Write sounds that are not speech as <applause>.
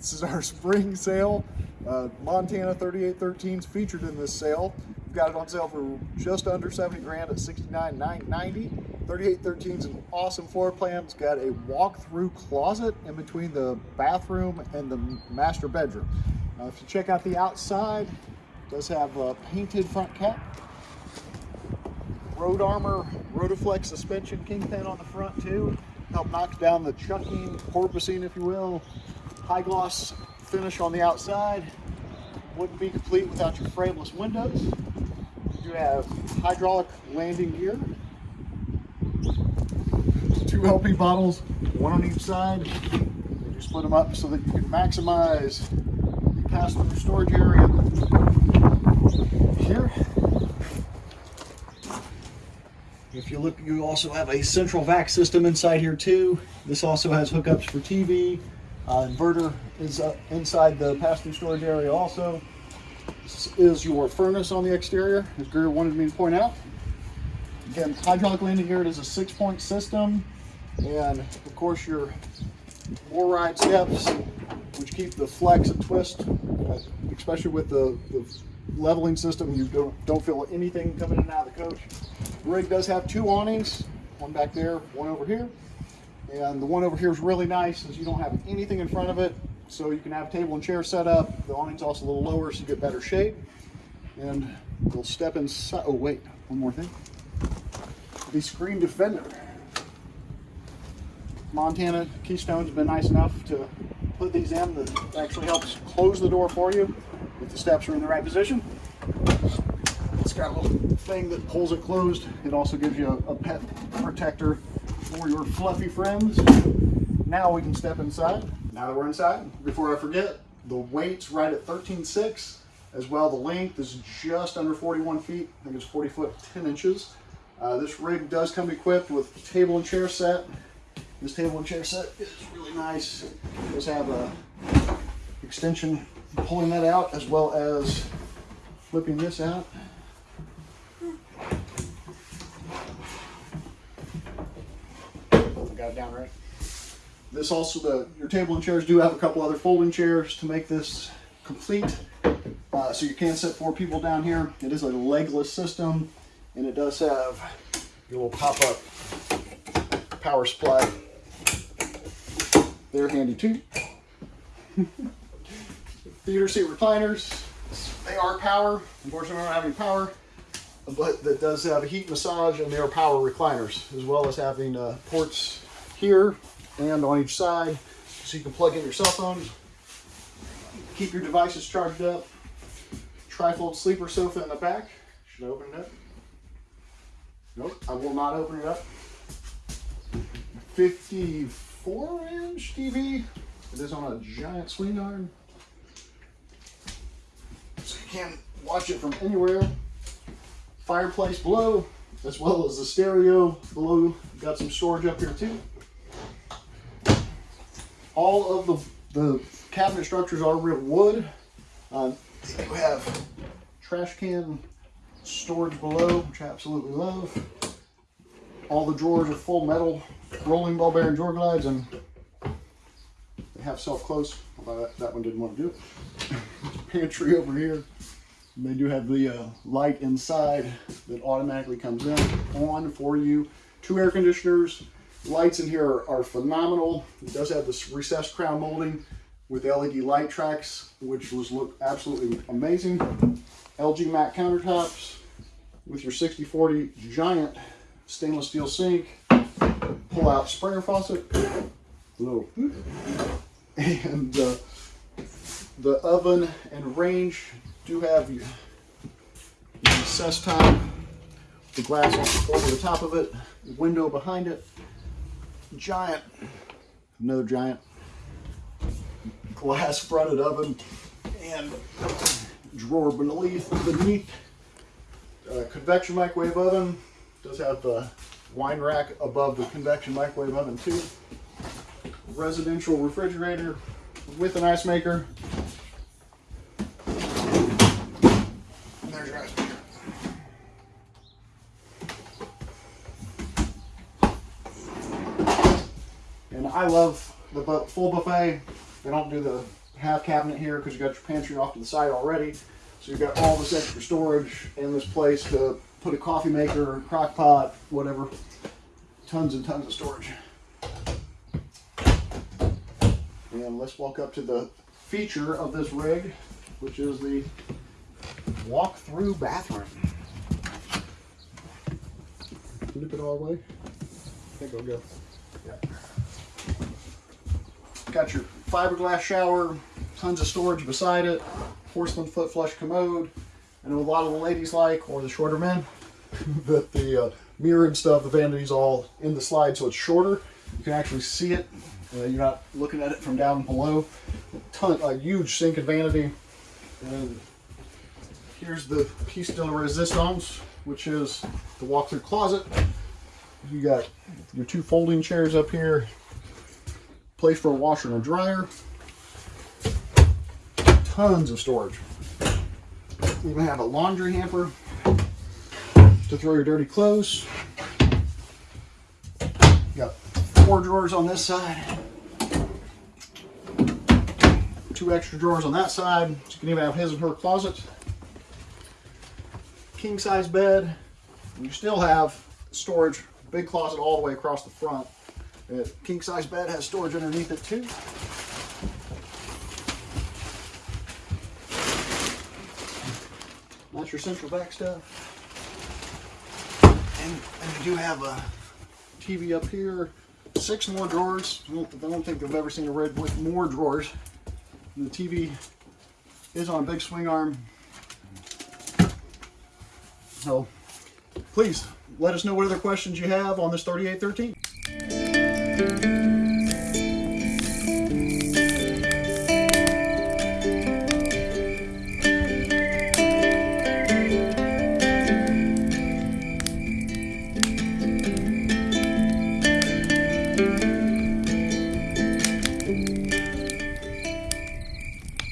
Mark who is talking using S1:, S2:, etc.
S1: This is our <laughs> spring sale. Uh, Montana 3813s featured in this sale. We've got it on sale for just under 70 grand at 69,990. 3813 is an awesome floor plan. It's got a walk-through closet in between the bathroom and the master bedroom. Uh, if you check out the outside, it does have a painted front cap. Road Armor Rotoflex suspension kingpin on the front too. Help knock down the chucking, porpoising if you will. High gloss finish on the outside. Wouldn't be complete without your frameless windows. You have hydraulic landing gear. Two LP bottles, one on each side. You split them up so that you can maximize the passenger storage area here. If you look, you also have a central vac system inside here too. This also has hookups for TV. Uh, inverter is uh, inside the passenger storage area also. This is your furnace on the exterior, as Greer wanted me to point out. Again, hydraulic landing gear, it is a six point system. And of course your MORryde steps, which keep the flex and twist, uh, especially with the, the leveling system, you don't, don't feel anything coming in and out of the coach. The rig does have two awnings, one back there, one over here. And the one over here is really nice as you don't have anything in front of it. So you can have table and chair set up. The awning's also a little lower so you get better shade. And we'll step inside. Oh wait, one more thing. The screen defender. Montana Keystone's been nice enough to put these in that actually helps close the door for you if the steps are in the right position. It's got a little thing that pulls it closed. It also gives you a, a pet protector for your fluffy friends. Now we can step inside. Now that we're inside, before I forget, the weight's right at 13.6. As well, the length is just under 41 feet. I think it's 40 foot 10 inches. Uh, this rig does come equipped with table and chair set. This table and chair set is really nice. It does have a extension pulling that out as well as flipping this out. Got it down right. This also, the your table and chairs do have a couple other folding chairs to make this complete. Uh, so you can sit four people down here. It is a legless system and it does have your little pop-up power supply. They're handy too. <laughs> Theater seat recliners. They are power. Unfortunately, I don't have any power, but that does have a heat massage and they are power recliners, as well as having uh, ports here and on each side, so you can plug in your cell phone, keep your devices charged up. Trifold sleeper sofa in the back. Should I open it up? Nope, I will not open it up. 54 inch TV. It is on a giant swing arm. So you can watch it from anywhere. Fireplace below, as well as the stereo below. Got some storage up here too. All of the, the cabinet structures are real wood. Um, you have trash can storage below, which I absolutely love. All the drawers are full metal rolling ball bearing drawer glides and they have self-close, although that, that one didn't want to do it. <laughs> Pantry over here. And they do have the uh, light inside that automatically comes in on for you. Two air conditioners. Lights in here are, are phenomenal. It does have this recessed crown molding with LED light tracks, which was look absolutely amazing. LG matte countertops with your 6040 giant stainless steel sink, pull out sprayer faucet, little, and uh, the oven and range do have the recess top, the glass over the top of it, window behind it, giant, another giant glass fronted oven, and drawer beneath, beneath uh, convection microwave oven. Does have the wine rack above the convection microwave oven too. Residential refrigerator with an ice maker. And there's your ice maker. And I love the full buffet. They don't do the half cabinet here because you got your pantry off to the side already. So you've got all this extra storage and this place to put a coffee maker, crock pot, whatever. Tons and tons of storage. And let's walk up to the feature of this rig, which is the walk-through bathroom. Flip it all the way. I think it'll go. Got your fiberglass shower, tons of storage beside it, porcelain foot flush commode. I know a lot of the ladies like, or the shorter men, <laughs> that the uh, mirror and stuff, the vanity's all in the slide, so it's shorter. You can actually see it. Uh, you're not looking at it from down below. Ton, a huge sink and vanity. And here's the piece de resistance, which is the walk-through closet. You got your two folding chairs up here, place for a washer and a dryer. Tons of storage. You even have a laundry hamper to throw your dirty clothes. Got four drawers on this side. Two extra drawers on that side. You can even have his and her closet. King size bed. You still have storage, big closet all the way across the front. Uh, king size bed has storage underneath it too. That's your central vac stuff. And, and you do have a TV up here, six more drawers. I don't, I don't think I've ever seen a red with more drawers. And the TV is on a big swing arm. So please let us know what other questions you have on this 3813. Thank you.